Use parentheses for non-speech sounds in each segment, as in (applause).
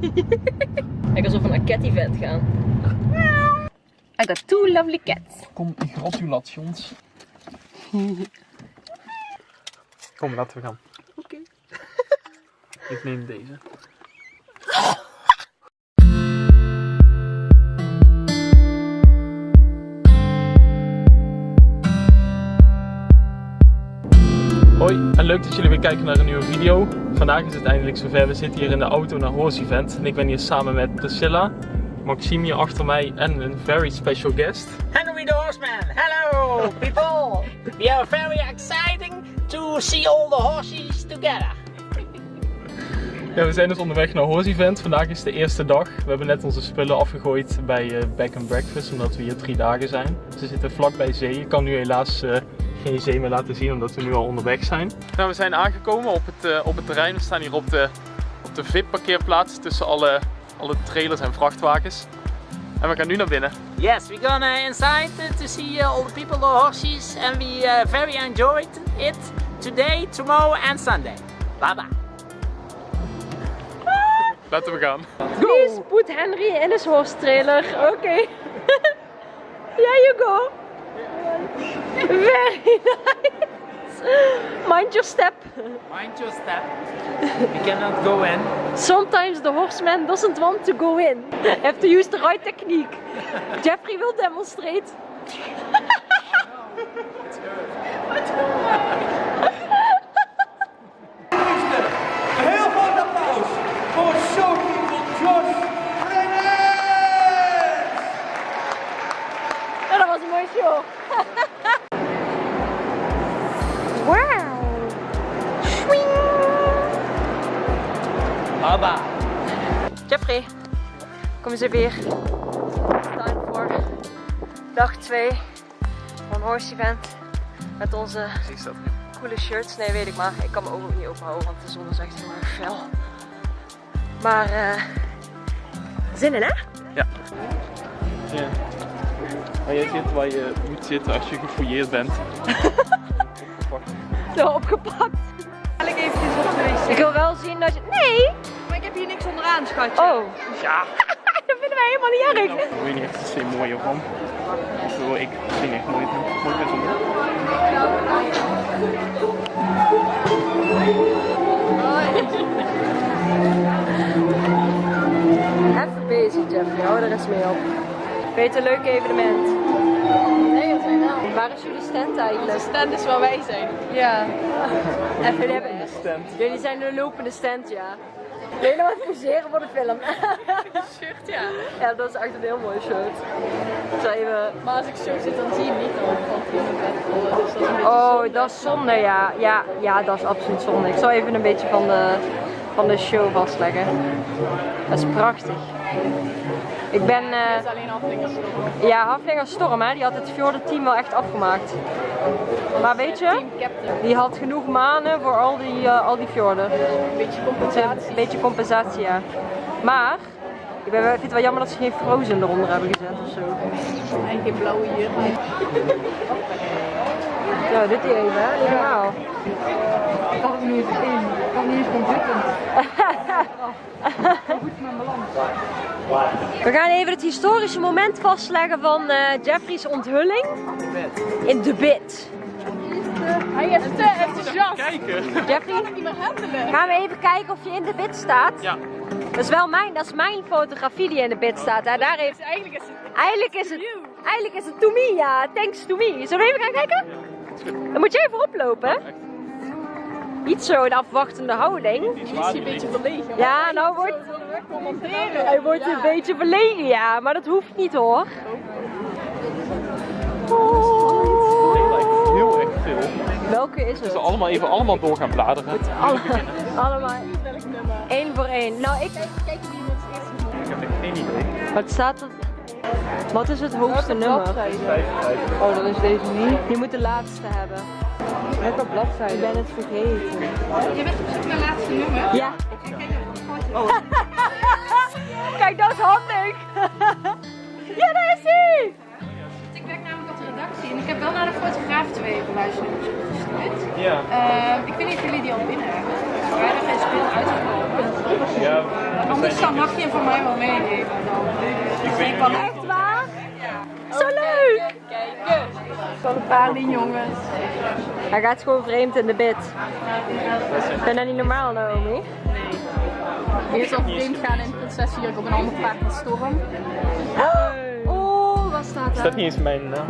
(laughs) Ik alsof we naar cat event gaan. I got two lovely cats. Kom, gratulations. Kom, laten we gaan. Oké. Ik neem deze. Hoi en leuk dat jullie weer kijken naar een nieuwe video. Vandaag is het eindelijk zover. We zitten hier in de auto naar Horse Event. En ik ben hier samen met Priscilla, Maxime hier achter mij en een very special guest. Henry the Horseman. Hello, people. We are very exciting to see all the horses together. Ja, we zijn dus onderweg naar Horse Event. Vandaag is de eerste dag. We hebben net onze spullen afgegooid bij uh, Back and Breakfast, omdat we hier drie dagen zijn. Ze zitten vlakbij zee. Ik kan nu helaas uh, geen zee meer laten zien, omdat we nu al onderweg zijn. Nou, we zijn aangekomen op het, uh, op het terrein. We staan hier op de, op de VIP-parkeerplaats tussen alle, alle trailers en vrachtwagens. En we gaan nu naar binnen. Yes, we're gonna inside to see all the people, the horses, and we very enjoyed it today, tomorrow and Sunday. Bye bye. Laten we gaan. Please put Henry in his horse trailer. Oké. Okay. (laughs) yeah, you go. Very nice. Mind your step. Mind your step. We cannot go in. Sometimes the horseman doesn't want to go in. Have to use the right technique. Jeffrey will demonstrate. (laughs) hier. Time voor dag 2 van Horse Event. Met onze Is dat? coole shirts. Nee, weet ik maar. Ik kan mijn ogen ook niet openhouden, want de zon is echt heel erg fel. Maar, eh zin in hè? Ja. ja. Waar jij zit waar je moet zitten als je gefouilleerd bent. Opgepakt. (laughs) Zo opgepakt. ik eventjes op de wc. Ik wil wel zien dat je... Nee! Maar ik heb hier niks onderaan, schatje. Oh, Ja. Helemaal niet erg. Ik weet niet echt se mooier van. Ik bedoel, ik vind echt mooi, mooi met zonder. Even bezig, Jeffrey. Hou er eens mee op. Het een leuk evenement? Nee, dat zijn wel. Waar is jullie stand eigenlijk? De stand is waar wij zijn. Ja. (laughs) En jullie, hebben, Stand. jullie zijn de lopende stand, ja. Jullie nog wat poseren voor de film. (laughs) Shirt, ja. ja, dat is echt een heel mooi shirt. Zal even... Maar als ik zo zit, dan zie je niet dan rollen. Dus dat is een beetje Oh, zonde. dat is zonde, ja. ja. Ja, dat is absoluut zonde. Ik zal even een beetje van de, van de show vastleggen. Dat is prachtig. Ik ben... eh, Het is alleen aflingers. Ja, Haflinger Storm, hè, die had het Fjorden team wel echt afgemaakt. Maar weet je, die had genoeg manen voor al die, eh, al die fjorden. Een beetje compensatie. Een beetje compensatie, ja. Maar, ik, ben, ik vind het wel jammer dat ze geen Frozen eronder hebben gezet of zo. En geen blauwe hier. Ja, dit hier even, hè? Normaal. Ik had het nu eens in. Ik kan niet eens zitten. (laughs) We gaan even het historische moment vastleggen van eh, Jeffrey's onthulling in de bit. Hij is te enthousiast. Kijken. Jeffrey, niet meer handelen. gaan we even kijken of je in de bit staat? Ja. Dat is wel mijn, dat is mijn fotografie die in de bit staat. Hè? Daar heeft, Dus eigenlijk is het... eigenlijk is het, eigenlijk is het to me, ja. Thanks to me. Zullen we even gaan kijken? Dan moet je even oplopen. Niet zo in afwachtende houding. Die is hier een beetje verlegen. Ja, nou wordt, hij wordt een beetje verlegen, ja. Maar dat hoeft niet hoor. Heel erg, heel erg veel. Welke is We het? zullen allemaal even allemaal door gaan bladeren. Alle, allemaal. Eén voor één. Nou, ik... Kijk wie iemand het eerst. Ik heb echt geen idee. Wat staat er? Wat is het hoogste nummer? Oh, dat is deze niet. Je moet de laatste hebben. Welke bladzijde? Ik ben het vergeten. Je bent op zoek naar laatste nummer. Ja. (laughs) Kijk, dat is handig. (laughs) ja, daar is hij. Ik werk namelijk op de redactie en ik heb wel naar de fotograaf twee geluisterd gestuurd. Ja. Uh, ik weet niet of jullie die al binnen hebben. vrijdag is weer uitgekomen. Ja, Anders dan mag je hem voor mij wel meenemen. ik weet Van niet. Echt waar? Zo leuk! Kijken. Van een paar die jongens. Hij gaat gewoon vreemd in de bed. Ik vind dat niet normaal, Naomi. Eerst al vreemd gaan in Prinses hier op een ander paard met storm. Oh, wat staat Staat er? niet eens mijn naam.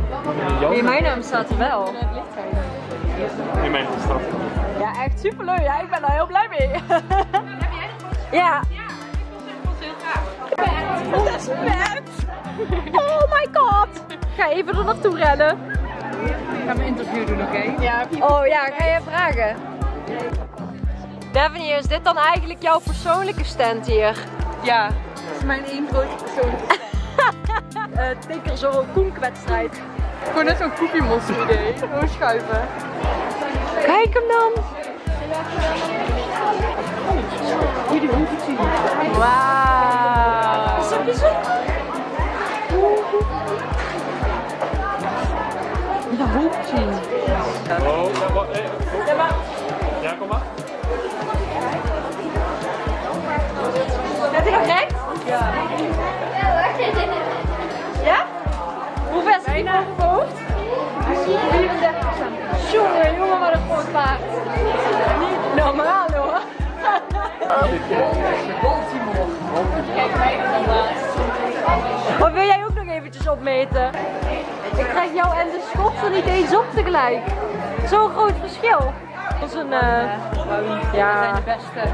Jouw Nee, naam? mijn naam staat er wel. Het Nee, mijn naam staat. Ja, echt superleuk. Ja, ik ben daar heel blij mee. (laughs) ja. Dat is vet. Oh my god. Ga even er naartoe rennen. Ik ga mijn interview doen, oké? Ja, Oh ja, ga je vragen? Daphne, is dit dan eigenlijk jouw persoonlijke stand hier? ja. Dat is mijn één grote persoon. Uh, (laughs) Tinker zo'n koenkwedstrijd. Gewoon net zo'n koekiemonster idee. Gewoon schuiven. Kijk hem dan. Wauw. Is dat bijzonder? De hoofd zien. Oh, ja, wat, eh, oh. Ja, kom maar. Heb je correct? Ja. Ja? Hoe ver zit hij op hoofd? 34 Jongen, jongen, wat een groot paard. Niet normaal hoor. Kijk mij dan. Maar wil jij ook nog eventjes opmeten? Ik krijg jou en de schot er niet eens op tegelijk. Zo'n groot verschil. Dat is een, eh ja. de beste.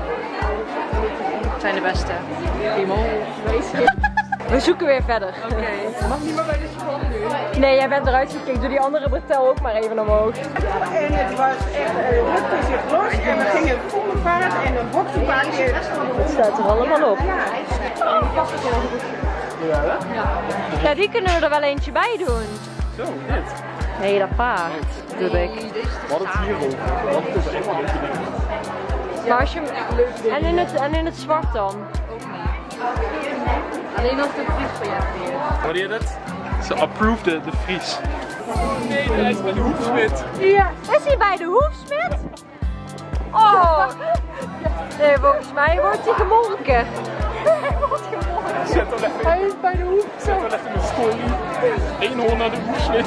zijn de beste. Iemand. (laughs) We zoeken weer verder. Oké. Mag niet meer bij de school nu. Nee, jij bent eruit gekeken. Doe die andere bretel ook maar even omhoog. En het was echt, uh, rukte zich los en we gingen volle vaart en een boksenpaardje. Het staat er allemaal op. Ja, die kunnen we er wel eentje bij doen. Zo, dit. Nee, dat paard. Doe ik. Wat het hierover? Wat is echt een ding. Maar als je hem... En in het, en in het zwart dan? Alleen als een vries van jou weer. Hoorde je dat? Ze approved de, de Fries. Nee, hij is bij de hoefsmid. Ja. Is hij bij de hoefsmid? Oh. (laughs) Nee, volgens mij wordt hij gemolken. Zet hem even, Hij is bij de zet hem even in de story. Eén hoorn naar de hoefsmid.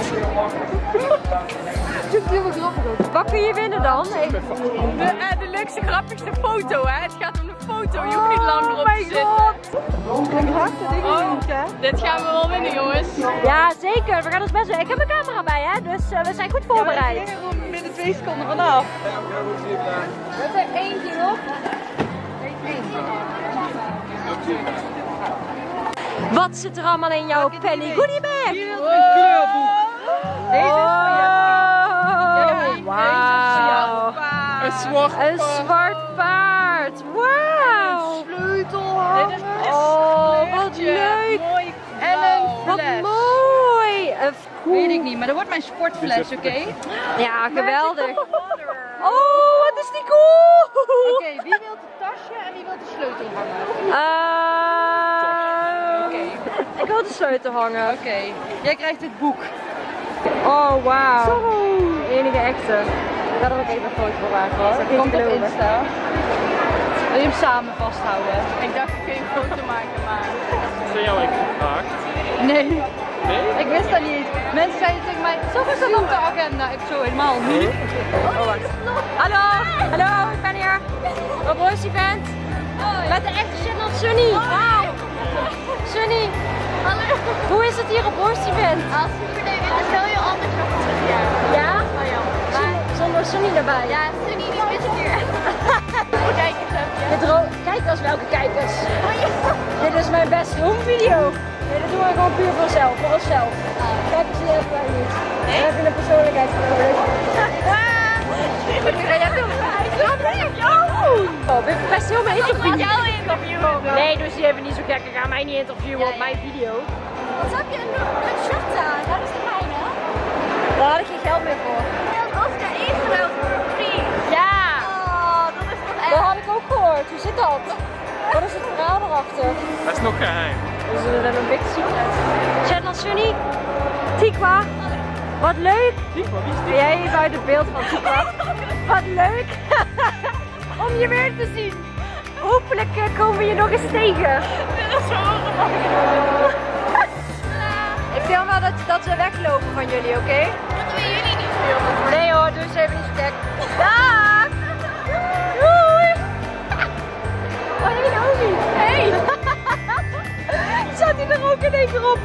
Wat kun je winnen dan? De, eh, de leukste, grappigste foto, hè? Het gaat om de foto. Je hoeft niet lang erop Oh te my zitten. god. Oh, dit gaan we wel winnen, jongens. Ja, zeker. We gaan ons best doen. Ik heb een camera bij, hè? Dus eh, we zijn goed voorbereid. binnen twee seconden vanaf. Zet er eentje op. Wat zit er allemaal in jouw penny goodie bag? Hier is een kleurboek. Deze is voor. Oh, wauw. Een zwart Een zwart paard. Wauw. Dit is Oh, wat leuk. En een Wat mooi. Een Weet ik niet, maar dat wordt mijn sportfles, oké? Ja, geweldig. Oh, wat is die cool. Oké, wie wil het tasje en wie wil de sleutel hangen? Ik wil de sleutel hangen. Oké, jij krijgt dit boek. Oh, wauw. De enige echte. Ik ga er ook even een foto van maken hoor. Dat komt op. Insta. Wil je hem samen vasthouden? Ik dacht ik kun je een foto maken, maar... Zijn jou eigenlijk gevraagd? Nee, Nee? ik wist dat niet. Mensen zeiden tegen mij, zo is dat op de agenda. Ik zo helemaal niet. Oh, wacht. Hallo, hallo, ik ben hier op Roos Event. Met de echte shit van Sunny. Wauw. Sunny, hoe is het hier op Roos Event? Ah, superleuk. En dan stel je altijd nog terug, ja. Ja? Oh ja. Zonder- Zonder Sunny erbij. Ja, Sunny die is hier. (laughs) Kijk eens even. Dit ro- Kijkers, welke kijkers? Dit is mijn beste home video. Nee, dat doen we gewoon puur voor onszelf, voor onszelf. Kijkers die hebben wij niet. Dan heb je een persoonlijkheid nodig. Wat ga jij doen? Ja, nee, oh! Oh, ben je best heel mijn interview. Jouw Nee, dus die hebben niet zo gek. Ga mij niet interviewen op mijn video. Wat heb je een, een shirt aan? Dat is de mijne. Daar had ik geen geld meer voor. En Oscar ingeruild voor een vriend. Ja, Oh, dat is toch dat echt. had ik ook gehoord. Hoe zit dat? Wat is het verhaal erachter? Dat is nog geheim. Dus we hebben een big secret. Channel Sunny, Tikwa, wat leuk. Maar, wie is Ben jij buiten beeld van Tikwa? Wat leuk. (laughs) om je weer te zien. Hopelijk eh, komen we je nog eens tegen. (laughs) Ik wil wel dat, dat we weglopen van jullie, oké? Dat doen jullie niet veel. Nee hoor, doe eens even niet zo gek. Dag! Doei! (laughs) Oh, hey Naomi. Hey! (laughs) Zat hij er ook in één keer op?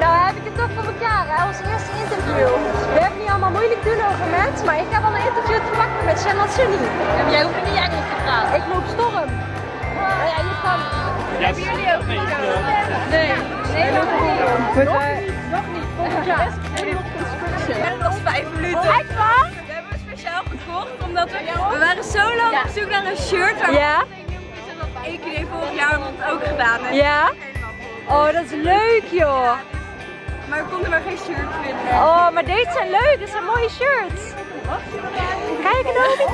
Nou heb ik het toch voor elkaar, hè? Ons eerste interview. We hebben niet allemaal moeilijk doen over mensen, maar ik heb al een interview te pakken met Shannon Sunny. En jij hoeft niet Engels te praten. Ik loop storm. Oh ja. Hebben jullie ook niet? Nee, nee, nog niet. Nog niet, nog niet. Volgend jaar. En dat is vijf minuten. Echt waar? We hebben hem speciaal gekocht omdat we, we waren zo lang op zoek naar een shirt waar Ja? EKD vorig jaar het ook gedaan heeft. Ja? Oh, dat is leuk joh. Maar we konden maar geen shirt vinden. Oh, maar deze zijn leuk. Dit zijn mooie shirts. Kijk nou.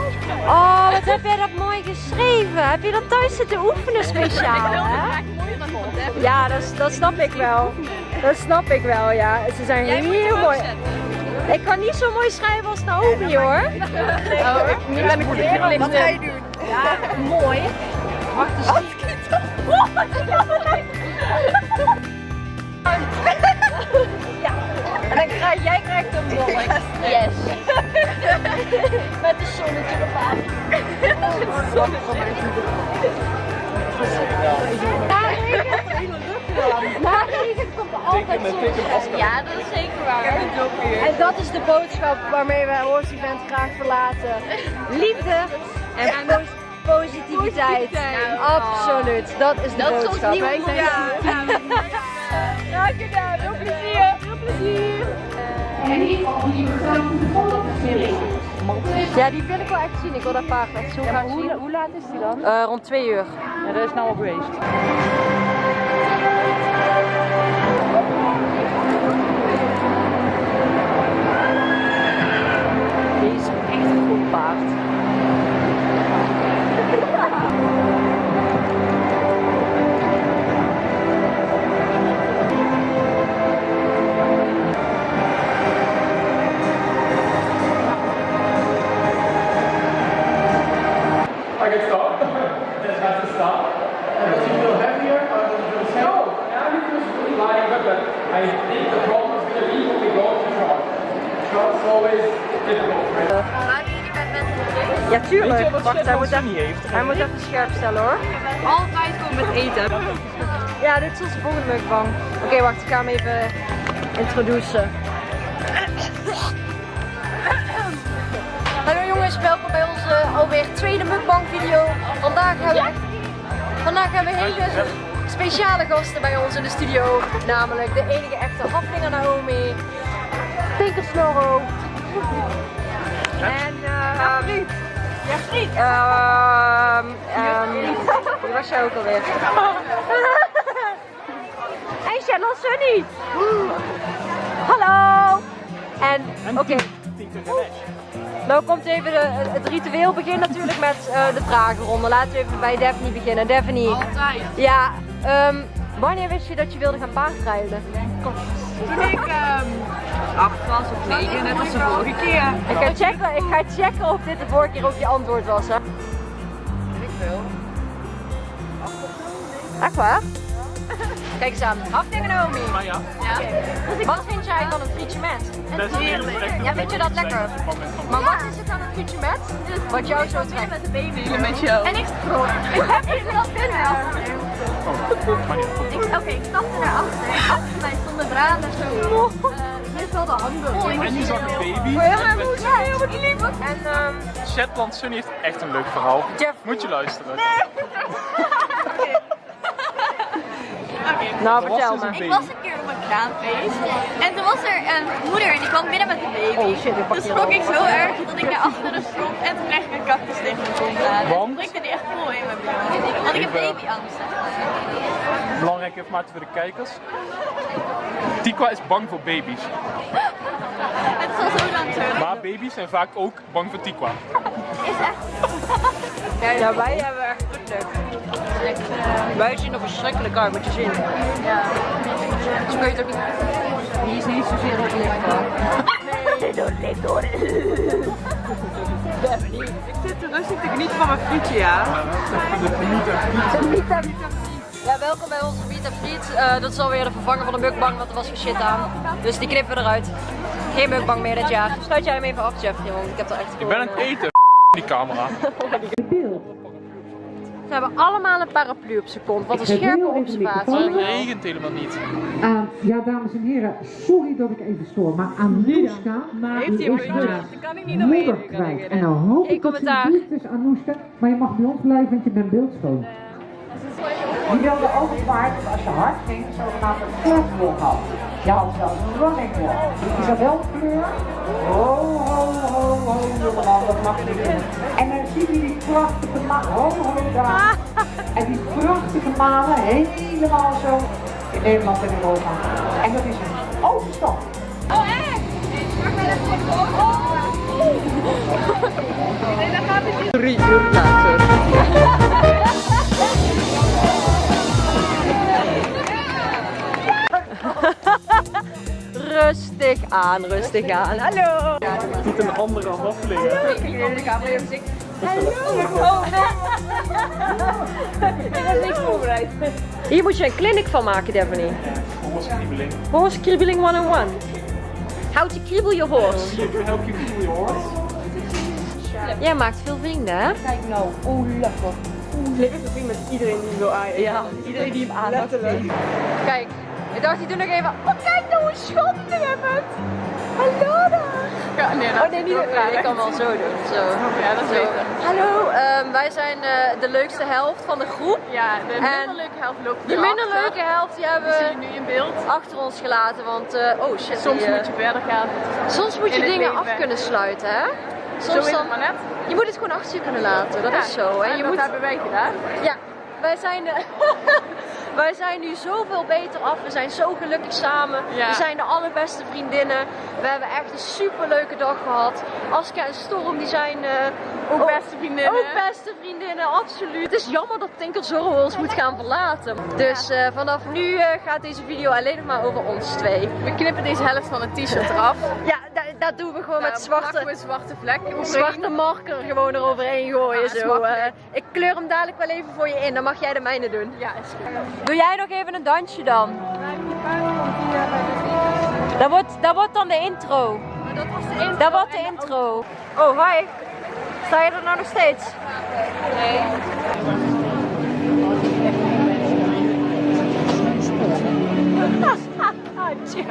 Oh, wat heb jij dat mooi geschreven. Heb je dat thuis zitten oefenen speciaal, hè? Ja, dat, dat snap ik wel. Dat snap ik wel, ja. Ze zijn heel mooi. Ik kan niet zo mooi schrijven als Naomi, hoor. Oh, met een kleren. Wat ga je doen? Ja, mooi. Wacht eens. Ja, krijg jij krijgt een dolk. Yes. (laughs) Met een zonnetje erbij. Na regen komt er altijd zon. Ja, dat is zeker waar. En dat is de boodschap waarmee wij Horse Event graag verlaten. Liefde en po- positiviteit. Absoluut, dat is de Dat is ons boodschap. nieuwe zijn- motto. Graag gedaan, veel plezier. Veel plezier. Ja, die wil ik wel echt zien. Ik wil dat paard echt zo graag zien. Hoe laat is die dan? rond twee uur. Ja, dat is nou al geweest. Ja, Weet je tuurlijk. Wacht, hij moet, even, heeft? hij moet even scherp stellen hoor. Altijd komen met eten. Ja, dit is onze volgende mukbang. Oké, wacht, ik ga hem even introduceren. Hallo jongens, welkom bij onze alweer tweede mukbang video. Vandaag hebben we, vandaag hebben we hele speciale gasten bij ons in de studio. Namelijk de enige echte Haflinger Naomi, Tinker Snorro en uh. Ja, Friet. Ehm, ehm, die was jij ook alweer. (laughs) En Shannon Sunny. Hallo. En oké. Nou komt even de, het ritueel beginnen natuurlijk met eh, de vragenronde. Laten we even bij Daphne beginnen. Daphne. Altijd. Ja, ehm, wanneer wist je dat je wilde gaan paardrijden? Toen ik ehm, acht was of negen, net als de vorige keer. Ik ga, checken, ik ga checken of dit de vorige keer ook je antwoord was, hè? Ik wil. Echt waar? Kijk eens aan. Naomi. Maar ja, Wat vind jij van een frietje met? dat is heerlijk. Ja, vind je dat lekker? Maar wat is het aan een frietje met? Wat jou zo trekt? Met de baby. Met jou. En ik scroll. Ik heb hier wel binnen. Ik- Oké, ik stapte naar achter. Achter mij stonden braden zo. eh, Dit wel de handen. En je zag een baby. Ja, heel wat lief. En ehm, Shetland Sunny heeft echt een leuk verhaal. Jeff. Moet je luisteren. Nou Er was vertel dus me. Ik was een keer op een kraanfeest en toen was er een moeder en die kwam binnen met een baby. Oh, shit, ik pak Toen schrok ik zo erg dat ik naar achteren sprong en toen kreeg ik een cactus tegen mijn kont aan. Want? toen drukte die echt vol in mijn bil. Want ik heb Even- babyangst. zeg maar. Belangrijk informatie voor de kijkers. Tikwa is bang voor baby's. (laughs) Het is al zo lang zo. Maar baby's zijn vaak ook bang voor Tikwa. Is echt. Ja, wij hebben echt goed leuk. Wij zien er verschrikkelijk uit, moet je zien. Ja. Zo kun je het ook niet... Die is niet zozeer op licht hoor. Nee, dat ligt door. Ik zit te rustig te genieten van mijn frietje, ja. Ja, welkom bij onze Meet Friet. Eh dat is alweer de vervanger van de mukbang, want er was weer shit aan. Dus die knippen we eruit. Geen mukbang meer dit jaar. Sluit jij hem even af, Jeffrey, want ik heb er echt Ik ben aan het eten. Die camera. Ze hebben allemaal een paraplu op zijn kont. Wat een scherpe observatie. Het regent helemaal niet. Aan, ja, dames en heren, sorry dat ik even stoor, maar Anoushka Heeft hij die een is puntje? haar Dan kan ik niet moeder kwijt. En nou hoop ik dat ze is, Anoushka, maar je mag bij ons blijven, want je bent beeldschoon. Die wilde ook zwaar dat als je hard ging, zogenaamd een flatwalk had. Je had zelfs een running walk. Is dat wel kleur? Ho, ho, En dan zie je die prachtige daar. En die prachtige malen helemaal zo in Nederland en Europa. En dat is een overstap. Drie uur later. Rustig aan, rustig aan. Hallo! Niet een andere waffeling. hè? (laughs) Hier moet je een clinic van maken, Daphne. Horse Kriebeling 101. How to kriebel je horse. Help you feel your horse. Jij maakt veel vrienden, hè? Kijk nou, oh lekker. Lekker zien met iedereen die wil aan. Ja, iedereen die hem aan Letterlijk. Kijk, ik dacht, ik doe nog even. Oh, kijk nou hoe schattig jij bent. Hallo daar. Ja, nee, Oh nee, niet ja, ik kan wel zo doen. Zo. Ja, dat is beter. Hallo, ehm, wij zijn eh, de leukste helft van de groep. Ja, de En minder leuke helft loopt De minder leuke helft die hebben Die je nu in beeld. we achter ons gelaten, want eh, oh shit. Soms die, eh, moet je verder gaan. soms moet je dingen af kunnen sluiten, hè? Soms dan, het maar net. je moet het gewoon achter je kunnen laten, dat is zo. En En je dat moet, hebben wij gedaan. ja, wij zijn, (laughs) wij zijn nu zoveel beter af. We zijn zo gelukkig samen. Ja. We zijn de allerbeste vriendinnen. We hebben echt een super leuke dag gehad. Aska en Storm, die zijn eh, Ook beste vriendinnen. Ook beste vriendinnen, absoluut. Het is jammer dat Tinker Zorro ons moet gaan verlaten. Dus eh, vanaf nu eh, gaat deze video alleen nog maar over ons twee. We knippen deze helft van het t-shirt eraf. Ja, dat doen we gewoon met zwarte, we zwarte zwarte marker gewoon eroverheen gooien. Ja, zo. eh. ik kleur hem dadelijk wel even voor je in, dan mag jij de mijne doen. Ja, is goed. Doe jij nog even een dansje dan? Dat wordt, dat wordt dan de intro. Dat was de intro. Dat wordt de intro. Oh, hi. Sta je er nou nog steeds? Nee. (laughs) Ah, Jeff.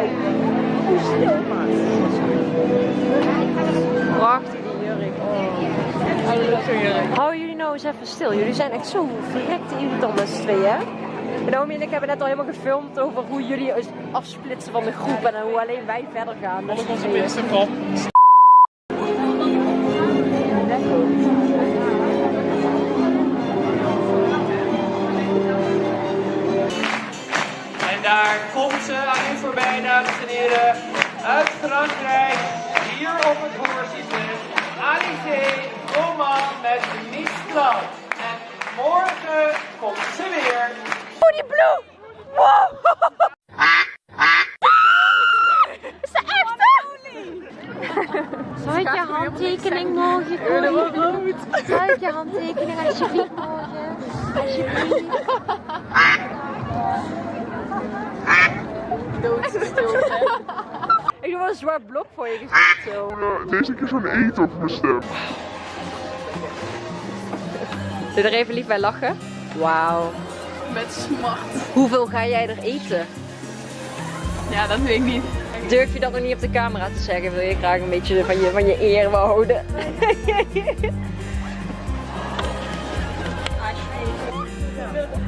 Hoe stil. Prachtige jurk. Oh. Hou jullie nou eens even stil. Jullie zijn echt zo verrekte irritant met z'n tweeën, hè? Naomi en ik hebben net al helemaal gefilmd over hoe jullie afsplitsen van de groep en hoe alleen wij verder gaan. op. Instagram. Hier op het Horseevent. Alizé Roman met Mistral. En morgen komt ze weer. Oh, die bloem! Wow! Is dat echt? Zal ik je handtekening morgen gooien? Zal ik je handtekening alsjeblieft morgen? Alsjeblieft. Doe wel een zwart blok voor je gezicht zo. Deze keer zo'n eten op mijn stem. Doe er even lief bij lachen. Wauw. Met smart. Hoeveel ga jij er eten? Ja, dat weet ik niet. Durf je dat nog niet op de camera te zeggen? Wil je graag een beetje van je, van je eer behouden? (laughs)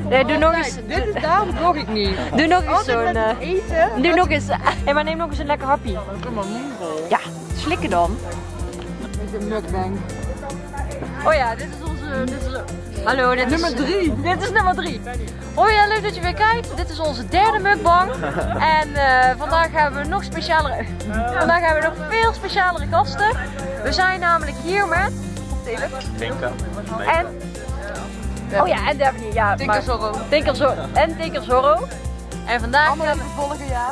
Nee, doe nog eens. Dit is daarom vlog ik niet. Doe nog eens zo'n. eh, eten. doe nog eens. Hé, maar neem nog eens een lekker hapje. Ja, slikken dan. Met een mukbang. Oh ja, dit is onze. Dit is, hallo, dit Nummer is, drie. Dit is nummer drie. Oh ja, leuk dat je weer kijkt. Dit is onze derde mukbang. En eh, vandaag hebben we nog specialere. Vandaag hebben we nog veel specialere gasten. We zijn namelijk hier met. Tinker. En. Oh ja, en Daphne. Ja, Tinker maar- Zorro. Tinker Zorro. En Tinker Zorro. En vandaag. Allemaal even volgen, ja.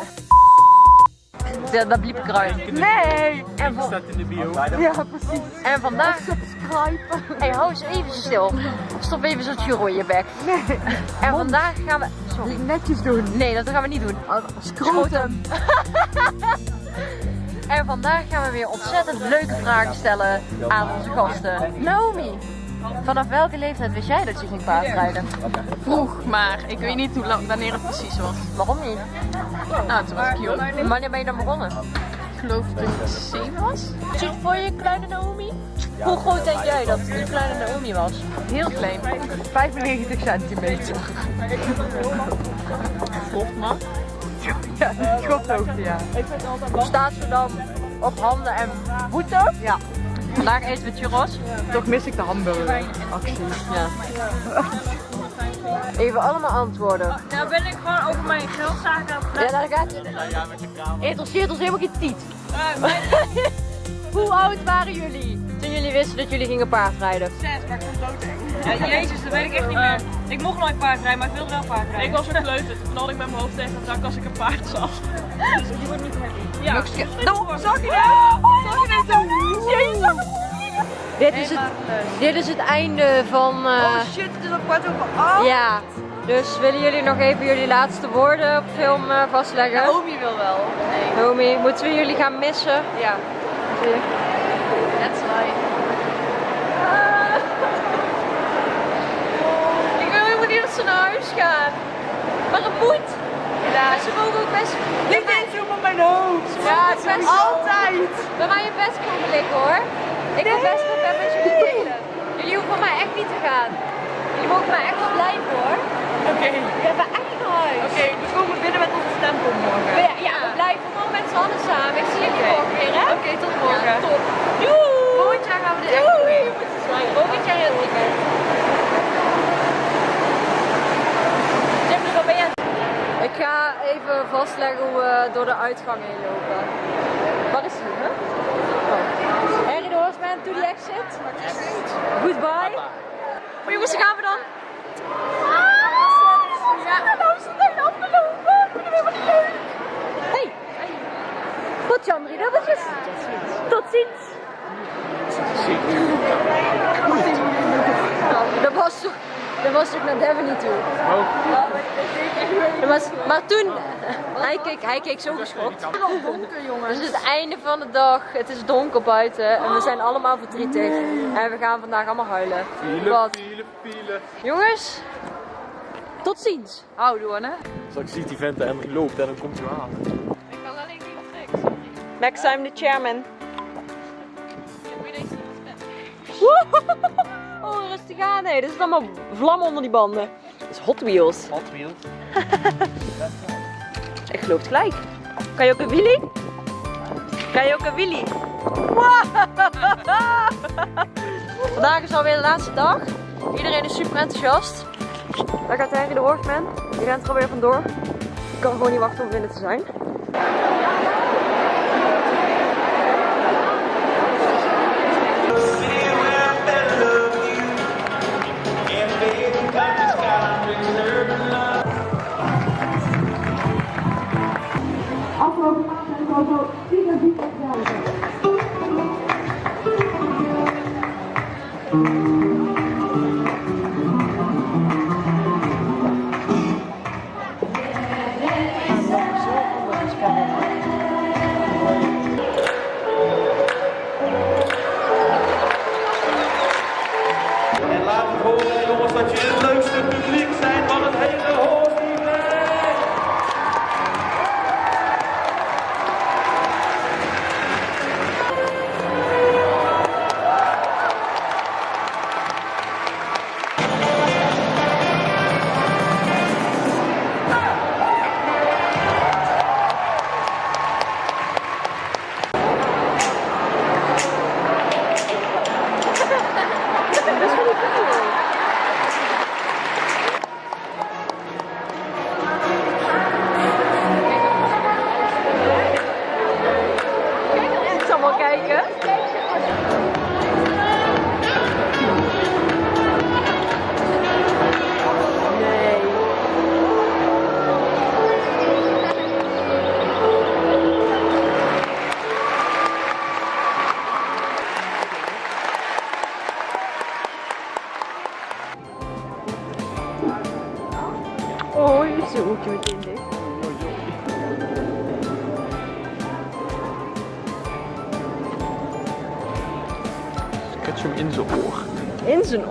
Ja, dat bliep ik eruit. Nee! En, van- staat in de bio. ja, precies. En vandaag... Subscribe. Hé, hou eens even stil. Stop even zo'n tjuro in je bek. Nee. En vandaag gaan we... Sorry. Netjes doen. Nee, dat gaan we niet doen. Scrotum. (laughs) En vandaag gaan we weer ontzettend leuke vragen stellen aan onze gasten. Naomi, vanaf welke leeftijd wist jij dat je ging paardrijden? Vroeg, maar ik weet niet hoe lang, wanneer het precies was. Waarom niet? Nou, toen was ik jong. Wanneer ben je dan begonnen? Ik geloof dat ik zeven was. Ziet voor je kleine Naomi? Hoe groot denk jij dat de kleine Naomi was? Heel klein. 95 centimeter. man. Ja, schophoogte, ja. Staat ze dan op handen en voeten? Ja. Vandaag eten we churros. Toch mis ik de hamburgeractie. Ja. Even allemaal antwoorden. Nou ben ik gewoon over mijn geldzaken aan het Ja, daar gaat het. Interesseert ons helemaal geen tiet. (laughs) Hoe oud waren jullie toen jullie wisten dat jullie gingen paardrijden? Zes, maar ik vond het doodeng. Ja, jezus, dat weet ik echt niet meer. Ik mocht nooit paardrijden, maar ik wilde wel paardrijden. Ik was een kleuter. Toen knalde ik met mijn hoofd tegen het dak als ik een paard zag. (laughs) Dus die wordt niet happy. Ja. Nou, zag je dat? Zag je dat? Jezus. Dit is, het, dit is het einde van... eh, shit, het is al kwart over acht. Ja, dus willen jullie nog even jullie laatste woorden op film eh, vastleggen? Omi wil wel. Nee. Naomi, moeten we jullie gaan missen? Ja. That's why. Ik wil helemaal niet dat ze naar huis gaan. Maar het moet. Ja. Ze mogen ook best... Niet eens op mijn hoofd. Ja, het is best Altijd. Bij mij je best komen liggen hoor. Ik wil best wel met jullie spelen. Jullie hoeven mij echt niet te gaan. Jullie mogen mij echt wel blijven hoor. Oké. We hebben echt naar huis. Oké, we komen binnen met onze stempel morgen. Ja, ja, we blijven gewoon met z'n allen samen. Ik zie jullie morgen weer hè. Oké, tot morgen. Ja, top. Doei. Volgend jaar gaan we dit echt doen. Volgend jaar heel weekend. Tim, waar ben je? Ik ga even vastleggen hoe we door de uitgang heen lopen. Waar is hij, hè? Oh. Harry de Horseman to the exit. Goodbye. Maar jongens, daar gaan we dan. Ja, nou is het afgelopen. Ik vind het helemaal niet leuk. Hey. Tot Jan, drie dubbeltjes. Tot ziens. Dat was toch, dat was toch naar Devon niet toe. Dat was, maar toen, hij keek, hij keek zo geschokt. Het is het einde van de dag, het is donker buiten en we zijn allemaal verdrietig. En we gaan vandaag allemaal huilen. Wat? Pielen, pielen. Jongens, tot ziens. Houdoe, hè? Straks ziet die vent en die loopt en dan komt hij aan. Ik kan alleen niet tricks. Next time the chairman. Oh, rustig aan. Nee, dit is allemaal vlammen onder die banden. Dat is Hot Wheels. Hot Wheels. (laughs) Ik geloof het gelijk. Kan je ook een wheelie? Kan je ook een wheelie? (laughs) Vandaag is alweer de laatste dag. Iedereen is super enthousiast. Daar gaat Harry de Horseman. Die rent er alweer vandoor. Ik kan gewoon niet wachten om binnen te zijn.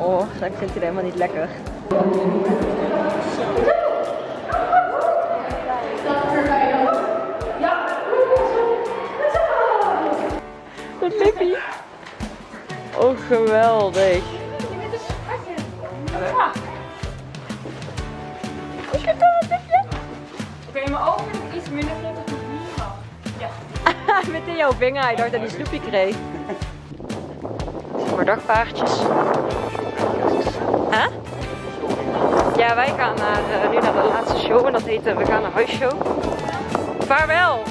Dat vindt hij helemaal niet lekker. Oh, geweldig. Oké, mijn ogen is iets minder groot dan hier had. (laughs) Met in jouw vinger, hij dacht dat hij snoepje kreeg. Voor dagpaardjes. Ja, wij gaan naar, eh, nu naar de laatste show en dat heet eh, We gaan naar huisshow. Vaarwel!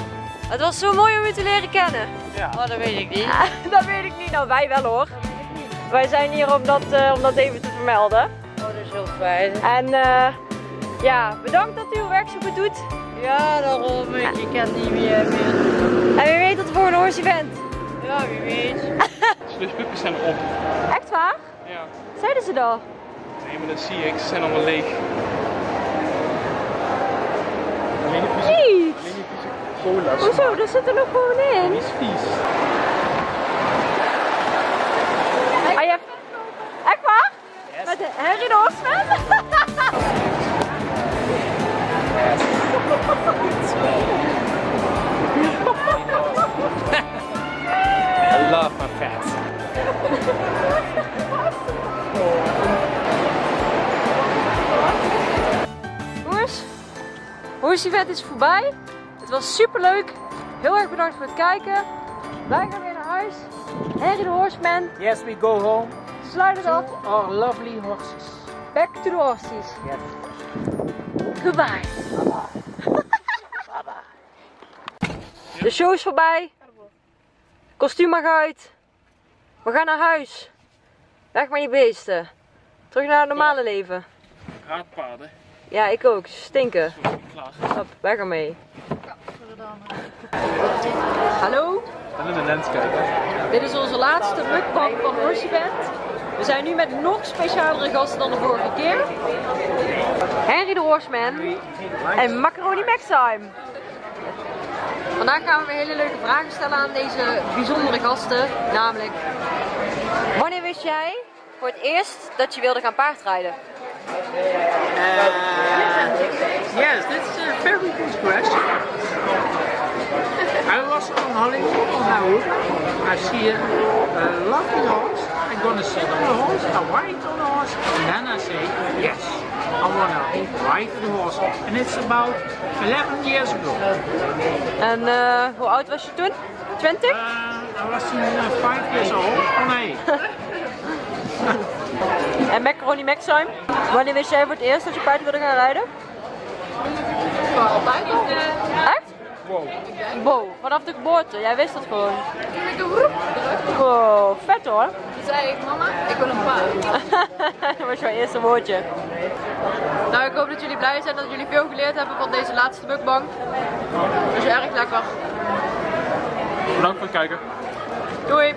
Het was zo mooi om u te leren kennen. Ja. Oh, dat weet ik niet. (laughs) dat weet ik niet. Nou, wij wel hoor. Wij zijn hier om dat, eh, om dat even te vermelden. Oh, dat is heel fijn. En eh, ja, bedankt dat u uw werk zo goed doet. Ja, daarom. Ik je kent niet meer. meer. En wie weet tot de volgende horse event. Ja, wie weet. (laughs) Dus de puppies zijn op. Echt waar? Ja. Zeiden ze dat? Nee, maar dat zie ik. Ze zijn allemaal leeg. Alleen de vieze, alleen die vieze cola. Hoezo? Er nog gewoon in. Die is vies. Horse event is voorbij. Het was super leuk. Heel erg bedankt voor het kijken. Wij gaan weer naar huis. Harry de Horseman, Yes, we go home. sluit het af. Our lovely horses. Back to the horses. Yes. Goodbye. De show is voorbij. Kostuum mag uit. We gaan naar huis. Weg met die beesten. Terug naar het normale leven. Raadpaarden. Ja, ik ook. Stinken. Klaar. Hop, weg ermee. Hallo, En in de lens kijken. dit is onze laatste mukbang van Horse Event. We zijn nu met nog specialere gasten dan de vorige keer. Henry de Horseman en Macaroni Maxime. Vandaag gaan we weer hele leuke vragen stellen aan deze bijzondere gasten. Namelijk, wanneer wist jij voor het eerst dat je wilde gaan paardrijden? Yes, this is a very good question. I was on holiday in Nauru. I see a, a lovely horse. I'm gonna sit on the horse, I ride on the horse, and then I say, yes, I wanna ride the horse. And it's about 11 years ago. En eh, hoe oud was je toen? 20? Uh, I was uh, 5 years old. Oh nee. (laughs) En Macaroni Maxime? Wanneer wist jij voor het eerst dat je paard wilde gaan rijden? Altijd al. Echt? Wow. Wow, vanaf de geboorte. Jij wist dat gewoon. Toen ik een drukte, Wow, vet hoor. toen zei ik, mama, ik wil een paard. (laughs) dat was jouw eerste woordje. Nou, ik hoop dat jullie blij zijn dat jullie veel geleerd hebben van deze laatste mukbang. Dat is erg lekker. Bedankt voor het kijken. Doei!